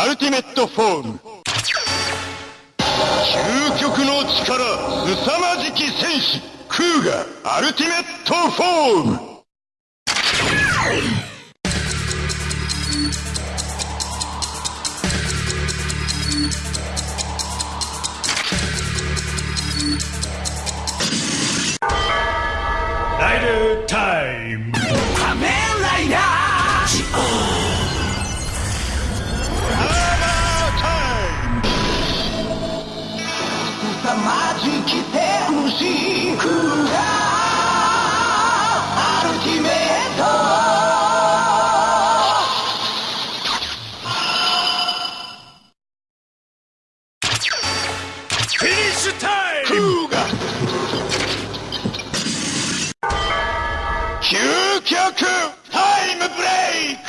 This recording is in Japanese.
アルティメットフォーム究極の力凄まじき戦士クーガアルティメットフォームライダータイム。仮面ライダー天使クーアルティメットフィニッシュタイム!ーガ究極タイムブレイク